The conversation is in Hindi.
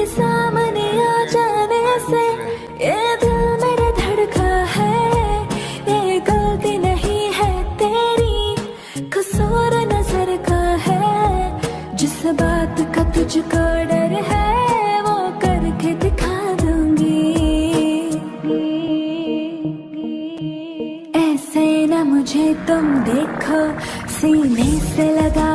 मेरे सामने आ जाने से, ये दिल मेरा धड़का है। ये गलती नहीं है तेरी, कसूर नज़र का है। जिस बात का तुझको डर है, वो करके दिखा दूँगी। ऐसे ना मुझे तुम देखो, सीने से लगा